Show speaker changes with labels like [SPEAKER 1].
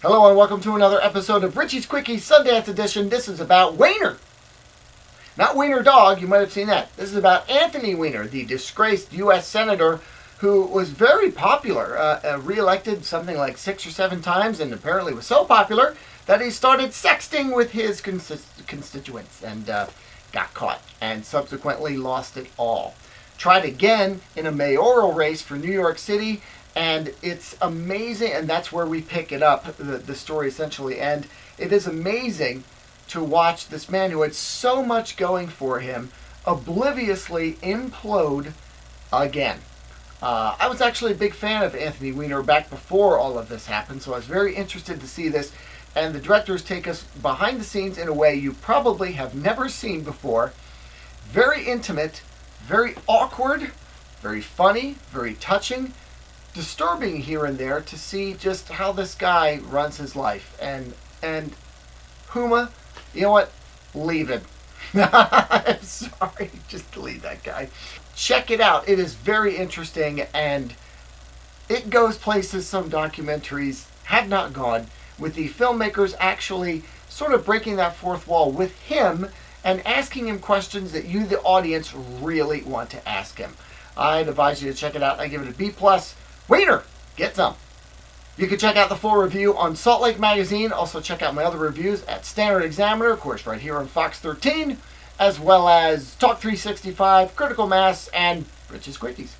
[SPEAKER 1] Hello and welcome to another episode of Richie's Quickie Sundance Edition. This is about Weiner. Not Wiener Dog, you might have seen that. This is about Anthony Weiner, the disgraced U.S. Senator who was very popular, uh, uh, re-elected something like six or seven times, and apparently was so popular that he started sexting with his constituents and uh, got caught, and subsequently lost it all. Tried again in a mayoral race for New York City, and it's amazing, and that's where we pick it up, the, the story essentially. And it is amazing to watch this man who had so much going for him obliviously implode again. Uh, I was actually a big fan of Anthony Weiner back before all of this happened, so I was very interested to see this. And the directors take us behind the scenes in a way you probably have never seen before. Very intimate, very awkward, very funny, very touching, disturbing here and there to see just how this guy runs his life. And and Huma, you know what? Leave it. I'm sorry, just leave that guy. Check it out. It is very interesting and it goes places some documentaries have not gone with the filmmakers actually sort of breaking that fourth wall with him and asking him questions that you, the audience, really want to ask him. I'd advise you to check it out. I give it a B plus. Weiner, get some. You can check out the full review on Salt Lake Magazine. Also check out my other reviews at Standard Examiner, of course, right here on Fox 13, as well as Talk 365, Critical Mass, and Rich's Quickies.